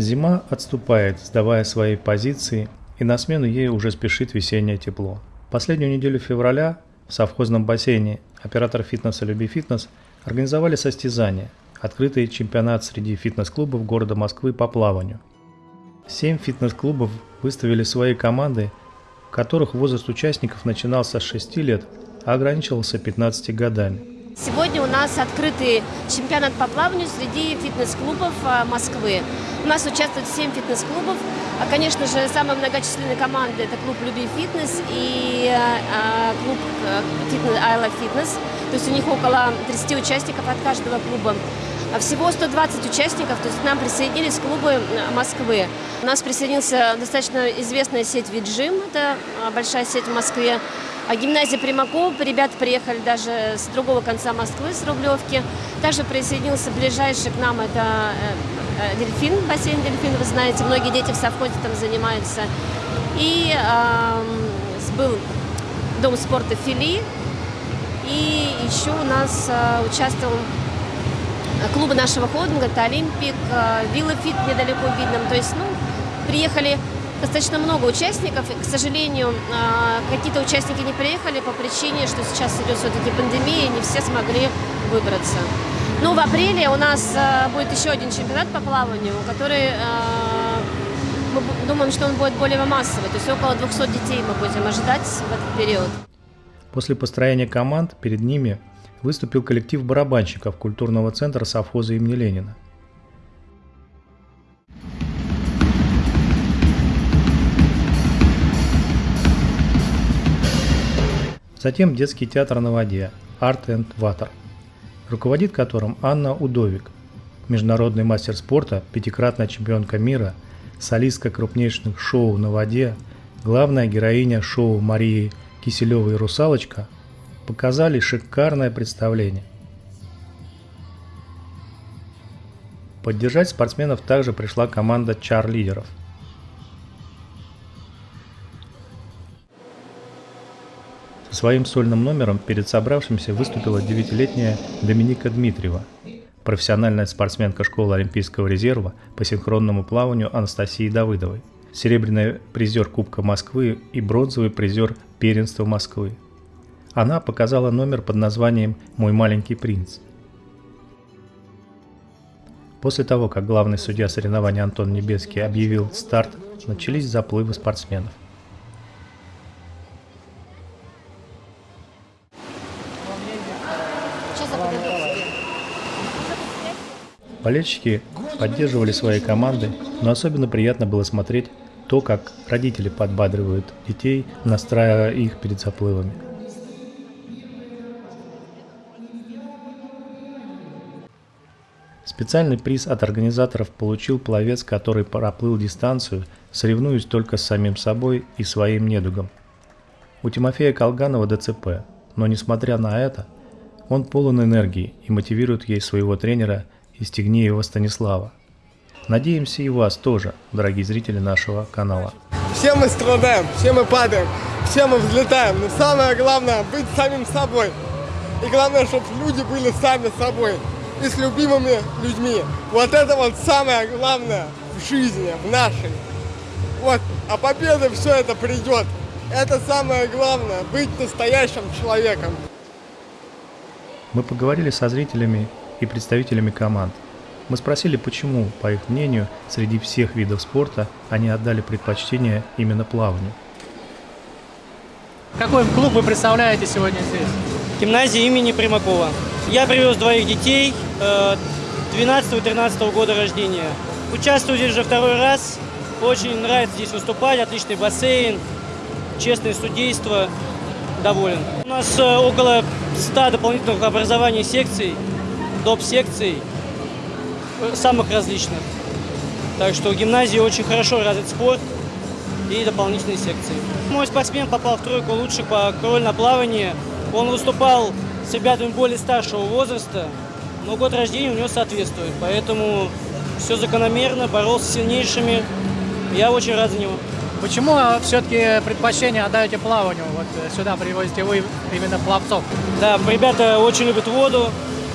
Зима отступает, сдавая свои позиции, и на смену ей уже спешит весеннее тепло. Последнюю неделю февраля в совхозном бассейне оператор фитнеса «Люби фитнес» организовали состязания, открытый чемпионат среди фитнес-клубов города Москвы по плаванию. Семь фитнес-клубов выставили свои команды, в которых возраст участников начинался с 6 лет, а ограничивался 15 годами. Сегодня у нас открытый чемпионат по плаванию среди фитнес-клубов а, Москвы. У нас участвует 7 фитнес-клубов. А, конечно же, самая многочисленная команда – это клуб «Люби фитнес» и а, клуб фитнес, «I love fitness». То есть у них около 30 участников от каждого клуба. А всего 120 участников, то есть к нам присоединились клубы Москвы. У нас присоединился достаточно известная сеть «Виджим», это большая сеть в Москве. А гимназия Примакова, ребята приехали даже с другого конца Москвы, с Рублевки. Также присоединился ближайший к нам, это э, э, дельфин, бассейн дельфин, вы знаете, многие дети в совхозе там занимаются. И э, был дом спорта Фили, и еще у нас э, участвовал клубы нашего холдинга, это Олимпик, э, Виллофит недалеко видно. То есть, ну, приехали достаточно много участников. И, к сожалению, а, какие-то участники не приехали по причине, что сейчас идет все-таки пандемия, и не все смогли выбраться. Ну, в апреле у нас будет еще один чемпионат по плаванию, который мы думаем, что он будет более массовый. То есть около 200 детей мы будем ожидать в этот период. После построения команд перед ними выступил коллектив барабанщиков культурного центра совхоза имени Ленина. Затем детский театр на воде Art and Water, руководит которым Анна Удовик, международный мастер спорта, пятикратная чемпионка мира, солистка крупнейших шоу на воде, главная героиня шоу Марии Киселевой «Русалочка» показали шикарное представление. Поддержать спортсменов также пришла команда чар-лидеров – Своим сольным номером перед собравшимся выступила девятилетняя Доминика Дмитриева, профессиональная спортсменка школы Олимпийского резерва по синхронному плаванию Анастасии Давыдовой, серебряный призер Кубка Москвы и бронзовый призер Первенства Москвы. Она показала номер под названием «Мой маленький принц». После того, как главный судья соревнований Антон Небеский объявил старт, начались заплывы спортсменов. Болельщики поддерживали свои команды, но особенно приятно было смотреть то, как родители подбадривают детей, настраивая их перед заплывами. Специальный приз от организаторов получил пловец, который проплыл дистанцию, соревнуясь только с самим собой и своим недугом. У Тимофея Колганова ДЦП, но несмотря на это, он полон энергии и мотивирует ей своего тренера – из Тигнеева Станислава. Надеемся и вас тоже, дорогие зрители нашего канала. Все мы страдаем, все мы падаем, все мы взлетаем, но самое главное быть самим собой. И главное, чтобы люди были сами собой и с любимыми людьми. Вот это вот самое главное в жизни, в нашей. Вот, а победа все это придет. Это самое главное, быть настоящим человеком. Мы поговорили со зрителями и представителями команд. Мы спросили, почему, по их мнению, среди всех видов спорта они отдали предпочтение именно плаванию. Какой клуб вы представляете сегодня здесь? Гимназия имени Примакова. Я привез двоих детей 12 и 13 года рождения. Участвую здесь уже второй раз. Очень нравится здесь выступать. Отличный бассейн, честное судейство. Доволен. У нас э, около 100 дополнительных образований секций доп-секций э, самых различных. Так что в гимназии очень хорошо развит спорт и дополнительные секции. Мой спортсмен попал в тройку лучших по крольно плаванию. Он выступал с ребятами более старшего возраста, но год рождения у него соответствует. Поэтому все закономерно, боролся с сильнейшими. Я очень рад за него. Почему все-таки предпочтение отдаете плаванию? Вот э, сюда привозите вы именно пловцов. Да, ребята очень любят воду,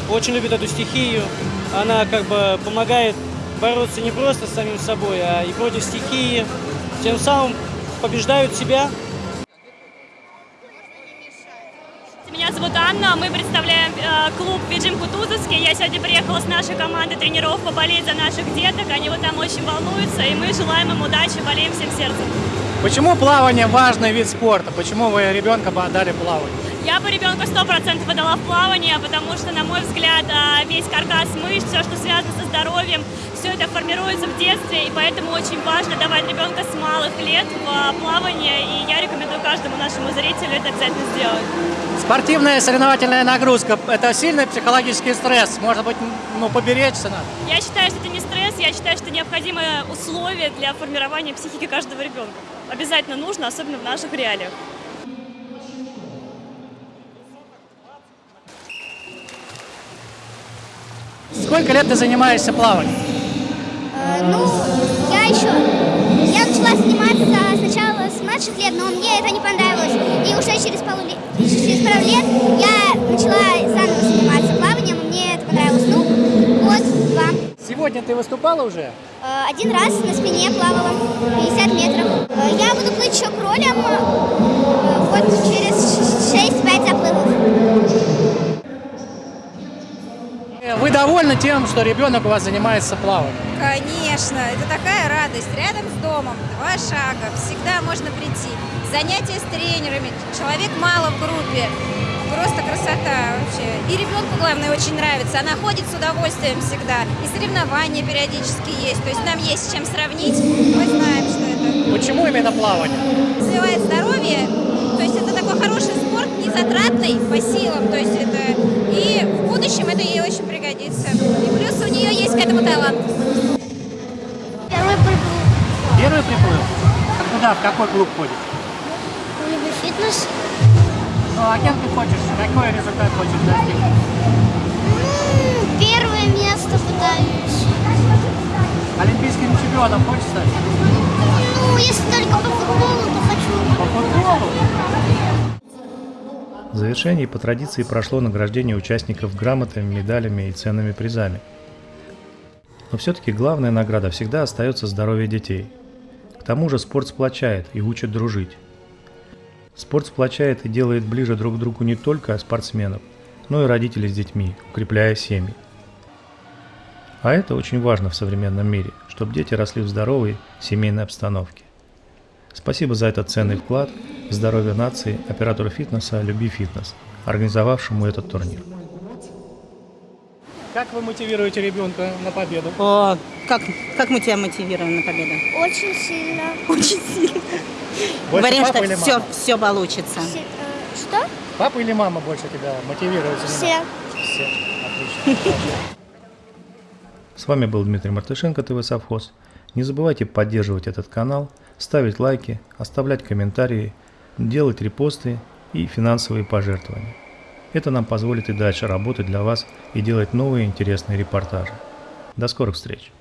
очень любит эту стихию. Она как бы помогает бороться не просто с самим собой, а и против стихии. Тем самым побеждают себя. Зовут Анна, мы представляем э, клуб Виджим Кутузовский. Я сегодня приехала с нашей командой тренеров поболеть за наших деток. Они вот там очень волнуются, и мы желаем им удачи, болеем всем сердцем. Почему плавание важный вид спорта? Почему вы ребенка отдали плаванию? Бы ребенка 100% отдала в плавание, потому что, на мой взгляд, э, весь каркас мышц, все, что связано со здоровьем, все это формируется в детстве, и поэтому очень важно давать ребенка с малых лет в э, плавание, и я рекомендую каждому нашему зрителю это обязательно сделать. Спортивная соревновательная нагрузка – это сильный психологический стресс. Может быть, ну, поберечься надо. Я считаю, что это не стресс, я считаю, что необходимое условие для формирования психики каждого ребенка. Обязательно нужно, особенно в наших реалиях. Сколько лет ты занимаешься плаванием? Э, Ну, я еще, я начала заниматься сначала с младших лет, но мне это не понравилось. И уже через пару лет, через пару лет я начала заново заниматься плаванием, и мне это понравилось. Ну, год, два. Сегодня ты выступала уже? Э, Один раз на спине плавала 50 метров. Э, Я буду плыть еще кролем вот через 6-5 заплывов. Вы довольны тем, что ребенок у вас занимается плаванием? Конечно, это такая радость. Рядом с домом, два шага, всегда можно прийти. Занятия с тренерами, человек мало в группе. Просто красота вообще. И ребенку, главное, очень нравится. Она ходит с удовольствием всегда. И соревнования периодически есть. То есть нам есть с чем сравнить. Мы знаем, что это Почему именно плавание? развивает здоровье. То есть это такой хороший спорт, не затратный по силам. То есть это и в будущем это ей очень пригодится. К этому талант. Первый приплыл Первый приплыл? А Куда, в какой клуб ходишь? фитнес. Ну, а кем ты хочешь? Какой результат хочешь достигнуть? Первое место пытаюсь. Олимпийским чемпионом хочешь стать? Ну, если только по футболу, то хочу. По футболу? В завершении по традиции прошло награждение участников грамотами, медалями и ценными призами. Но все-таки главная награда всегда остается здоровье детей. К тому же спорт сплочает и учит дружить. Спорт сплочает и делает ближе друг к другу не только спортсменов, но и родителей с детьми, укрепляя семьи. А это очень важно в современном мире, чтобы дети росли в здоровой семейной обстановке. Спасибо за этот ценный вклад в здоровье нации оператору фитнеса «Люби фитнес», организовавшему этот турнир. Как вы мотивируете ребенка на победу? О, как, как мы тебя мотивируем на победу? Очень сильно. Очень сильно. Больше Говорим, что все, все получится. Все- э, Что? Папа или мама больше тебя мотивирует? Все. Все. Отлично. С вами был Дмитрий Мартышенко, ТВ Совхоз. Не забывайте поддерживать этот канал, ставить лайки, оставлять комментарии, делать репосты и финансовые пожертвования. Это нам позволит и дальше работать для вас и делать новые интересные репортажи. До скорых встреч!